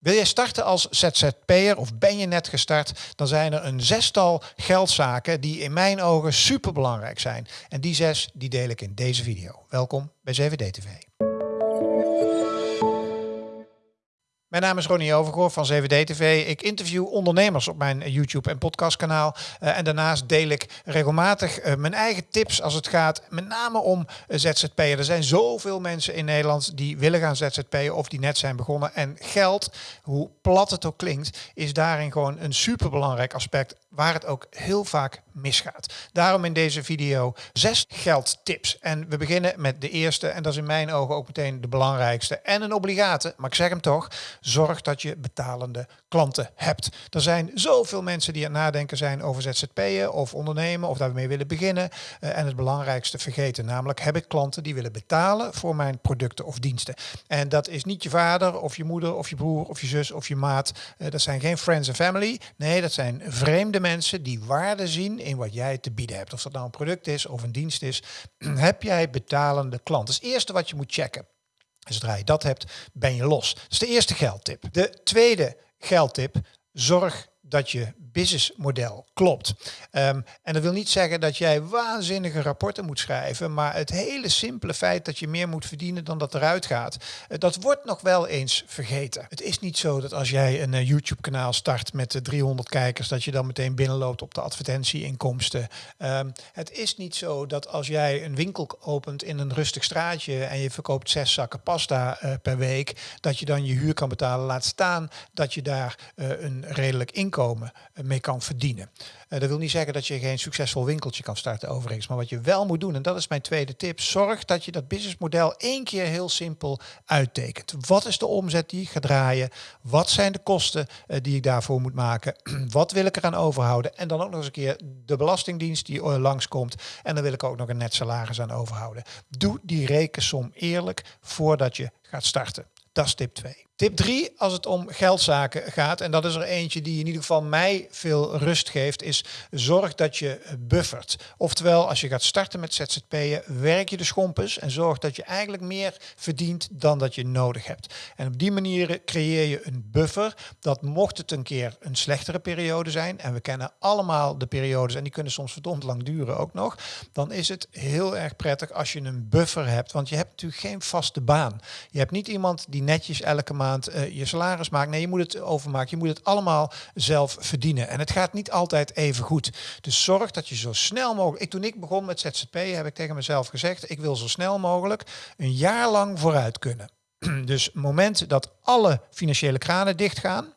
Wil je starten als ZZP'er of ben je net gestart, dan zijn er een zestal geldzaken die in mijn ogen super belangrijk zijn. En die zes die deel ik in deze video. Welkom bij 7D TV. Mijn naam is Ronnie Overgoor van 7D TV. Ik interview ondernemers op mijn YouTube en podcastkanaal. Uh, en daarnaast deel ik regelmatig uh, mijn eigen tips als het gaat met name om uh, ZZP'er. Er zijn zoveel mensen in Nederland die willen gaan ZZP'en of die net zijn begonnen. En geld, hoe plat het ook klinkt, is daarin gewoon een superbelangrijk aspect waar het ook heel vaak misgaat. Daarom in deze video zes geldtips. En we beginnen met de eerste en dat is in mijn ogen ook meteen de belangrijkste en een obligate, maar ik zeg hem toch, zorg dat je betalende klanten hebt. Er zijn zoveel mensen die aan het nadenken zijn over ZZP'en of ondernemen of daarmee willen beginnen. Uh, en het belangrijkste vergeten, namelijk heb ik klanten die willen betalen voor mijn producten of diensten. En dat is niet je vader of je moeder of je broer of je zus of je maat. Uh, dat zijn geen friends and family. Nee, dat zijn vreemde mensen die waarde zien in wat jij te bieden hebt. Of dat nou een product is of een dienst is. heb jij betalende klanten? Dat is het eerste wat je moet checken. En zodra je dat hebt, ben je los. Dat is de eerste geldtip. De tweede geldtip, zorg dat je businessmodel klopt. Um, en dat wil niet zeggen dat jij waanzinnige rapporten moet schrijven, maar het hele simpele feit dat je meer moet verdienen dan dat eruit gaat, uh, dat wordt nog wel eens vergeten. Het is niet zo dat als jij een uh, YouTube-kanaal start met uh, 300 kijkers, dat je dan meteen binnenloopt op de advertentieinkomsten. Um, het is niet zo dat als jij een winkel opent in een rustig straatje en je verkoopt zes zakken pasta per week, dat je dan je huur kan betalen. Laat staan dat je daar een redelijk inkomen mee kan verdienen. Uh, dat wil niet zeggen dat je geen succesvol winkeltje kan starten overigens. Maar wat je wel moet doen, en dat is mijn tweede tip, zorg dat je dat businessmodel één keer heel simpel uittekent. Wat is de omzet die ik ga draaien? Wat zijn de kosten uh, die ik daarvoor moet maken? wat wil ik eraan overhouden? En dan ook nog eens een keer de belastingdienst die langskomt. En dan wil ik ook nog een net salaris aan overhouden. Doe die rekensom eerlijk voordat je gaat starten. Dat is tip 2. Tip 3, als het om geldzaken gaat, en dat is er eentje die in ieder geval mij veel rust geeft, is zorg dat je buffert. Oftewel, als je gaat starten met ZZP'en, werk je de schompens en zorg dat je eigenlijk meer verdient dan dat je nodig hebt. En op die manier creëer je een buffer dat mocht het een keer een slechtere periode zijn, en we kennen allemaal de periodes en die kunnen soms verdomd lang duren ook nog, dan is het heel erg prettig als je een buffer hebt, want je hebt natuurlijk geen vaste baan. Je hebt niet iemand die netjes elke maand uh, je salaris maakt. Nee, je moet het overmaken. Je moet het allemaal zelf verdienen. En het gaat niet altijd even goed. Dus zorg dat je zo snel mogelijk... Toen ik begon met ZZP heb ik tegen mezelf gezegd... ik wil zo snel mogelijk een jaar lang vooruit kunnen. Dus het moment dat alle financiële kranen dichtgaan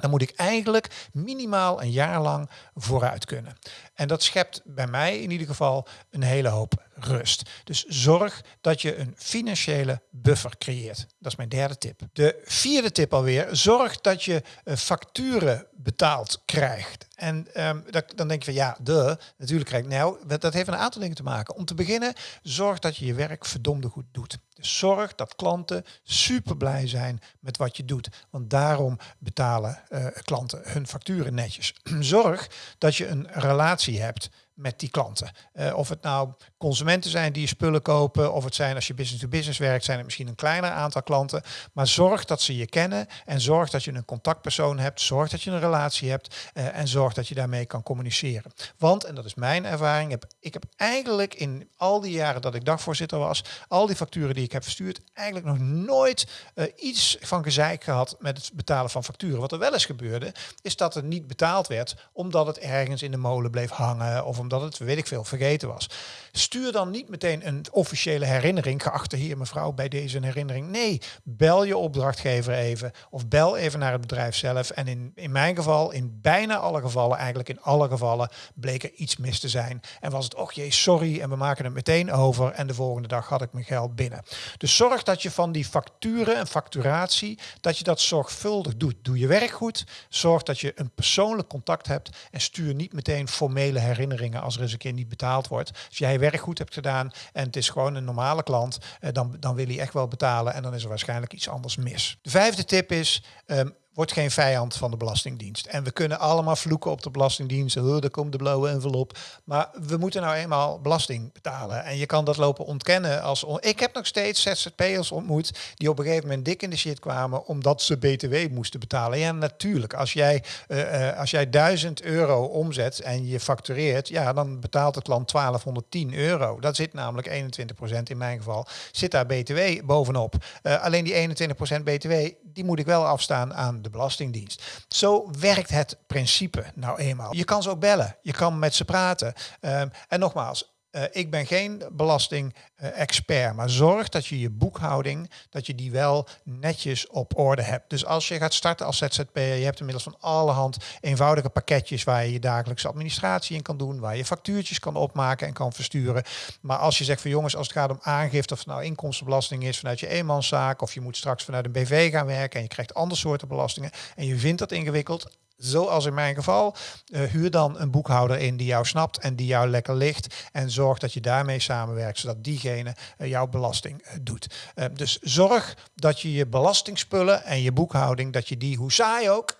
dan moet ik eigenlijk minimaal een jaar lang vooruit kunnen. En dat schept bij mij in ieder geval een hele hoop rust. Dus zorg dat je een financiële buffer creëert. Dat is mijn derde tip. De vierde tip alweer, zorg dat je uh, facturen betaald krijgt. En um, dat, dan denk je van ja, de, natuurlijk krijg ik. Nou, dat heeft een aantal dingen te maken. Om te beginnen, zorg dat je je werk verdomde goed doet. Dus zorg dat klanten super blij zijn met wat je doet. Want daarom betalen uh, klanten hun facturen netjes. zorg dat je een relatie hebt met die klanten. Uh, of het nou consumenten zijn die je spullen kopen, of het zijn als je business to business werkt, zijn het misschien een kleiner aantal klanten. Maar zorg dat ze je kennen en zorg dat je een contactpersoon hebt, zorg dat je een relatie hebt uh, en zorg dat je daarmee kan communiceren. Want, en dat is mijn ervaring, heb, ik heb eigenlijk in al die jaren dat ik dagvoorzitter was, al die facturen die ik heb verstuurd, eigenlijk nog nooit uh, iets van gezeik gehad met het betalen van facturen. Wat er wel eens gebeurde, is dat er niet betaald werd omdat het ergens in de molen bleef hangen of omdat het, weet ik veel, vergeten was. Stuur dan niet meteen een officiële herinnering, geachte heer mevrouw, bij deze herinnering. Nee, bel je opdrachtgever even of bel even naar het bedrijf zelf. En in, in mijn geval, in bijna alle gevallen, eigenlijk in alle gevallen, bleek er iets mis te zijn. En was het, och jee, sorry, en we maken het meteen over. En de volgende dag had ik mijn geld binnen. Dus zorg dat je van die facturen en facturatie, dat je dat zorgvuldig doet. Doe je werk goed, zorg dat je een persoonlijk contact hebt en stuur niet meteen formele herinneringen als er eens een keer niet betaald wordt. Als jij werk goed hebt gedaan en het is gewoon een normale klant, eh, dan, dan wil hij echt wel betalen en dan is er waarschijnlijk iets anders mis. De vijfde tip is, um, wordt geen vijand van de Belastingdienst. En we kunnen allemaal vloeken op de Belastingdienst. Oh, daar komt de blauwe envelop. Maar we moeten nou eenmaal belasting betalen. En je kan dat lopen ontkennen als... Ik heb nog steeds ZZP'ers ontmoet die op een gegeven moment dik in de shit kwamen omdat ze BTW moesten betalen. Ja, natuurlijk. Als jij, uh, als jij 1000 euro omzet en je factureert, ja, dan betaalt de klant 1210 euro. Dat zit namelijk 21% in mijn geval, zit daar BTW bovenop. Uh, alleen die 21% BTW, die moet ik wel afstaan aan de Belastingdienst. Zo werkt het principe nou eenmaal. Je kan ze ook bellen, je kan met ze praten. Um, en nogmaals, uh, ik ben geen belasting-expert, maar zorg dat je je boekhouding, dat je die wel netjes op orde hebt. Dus als je gaat starten als ZZP'er, je hebt inmiddels van allerhand eenvoudige pakketjes waar je je dagelijkse administratie in kan doen, waar je factuurtjes kan opmaken en kan versturen. Maar als je zegt van jongens, als het gaat om aangifte, of nou inkomstenbelasting is vanuit je eenmanszaak, of je moet straks vanuit een BV gaan werken en je krijgt andere soorten belastingen en je vindt dat ingewikkeld, zoals in mijn geval, uh, huur dan een boekhouder in die jou snapt en die jou lekker ligt. En zorg dat je daarmee samenwerkt, zodat diegene uh, jouw belasting uh, doet. dus zorg dat je je belastingspullen en je boekhouding, dat je die, hoe saai ook,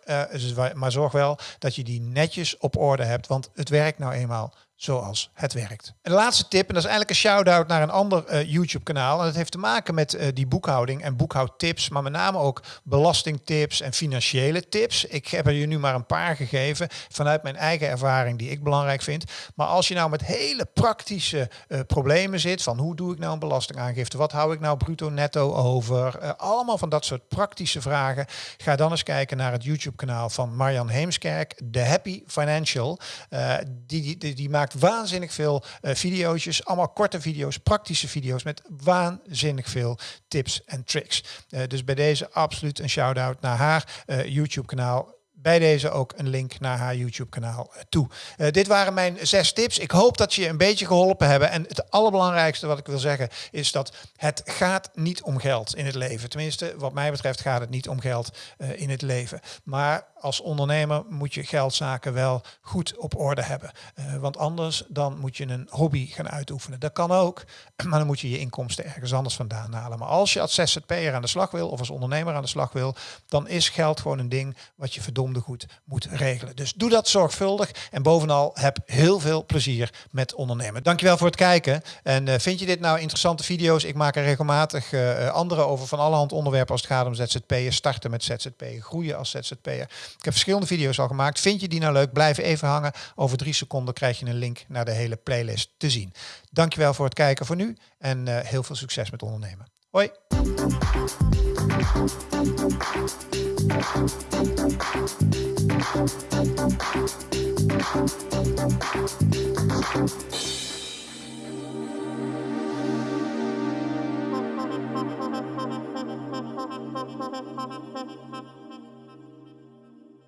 maar zorg wel dat je die netjes op orde hebt. Want het werkt nou eenmaal zoals het werkt. En de laatste tip, en dat is eigenlijk een shout-out naar een ander uh, YouTube-kanaal. En dat heeft te maken met uh, die boekhouding en boekhoudtips, maar met name ook belastingtips en financiële tips. Ik heb er je nu maar een paar gegeven vanuit mijn eigen ervaring die ik belangrijk vind. Maar als je nou met hele praktische uh, problemen zit, van hoe doe ik nou een belastingaangifte, wat hou ik nou bruto netto over, allemaal van dat soort praktische vragen, ga dan eens kijken naar het YouTube-kanaal van Marjan Heemskerk, The Happy Financial. die, die, die, die waanzinnig veel uh, video's, allemaal korte video's, praktische video's met waanzinnig veel tips en tricks. Uh, dus bij deze absoluut een shout-out naar haar uh, YouTube-kanaal bij deze ook een link naar haar YouTube-kanaal toe. Dit waren mijn zes tips. Ik hoop dat je een beetje geholpen hebben. En het allerbelangrijkste wat ik wil zeggen is dat het gaat niet om geld in het leven. Tenminste, wat mij betreft gaat het niet om geld in het leven. Maar als ondernemer moet je geldzaken wel goed op orde hebben. Uh, want anders dan moet je een hobby gaan uitoefenen. Dat kan ook, maar dan moet je je inkomsten ergens anders vandaan halen. Maar als je als ZZP'er aan de slag wil of als ondernemer aan de slag wil, dan is geld gewoon een ding wat je verdomde goed moet regelen. Dus doe dat zorgvuldig en bovenal heb heel veel plezier met ondernemen. Dankjewel voor het kijken. En uh, vind je dit nou interessante video's? Ik maak er regelmatig uh, andere over van allerhand onderwerpen als het gaat om ZZP'er, starten met ZZP'er, groeien als ZZP'er. Ik heb verschillende video's al gemaakt. Vind je die nou leuk? Blijf even hangen. Over drie seconden krijg je een link naar de hele playlist te zien. Dankjewel voor het kijken voor nu en uh, heel veel succes met ondernemen. Hoi!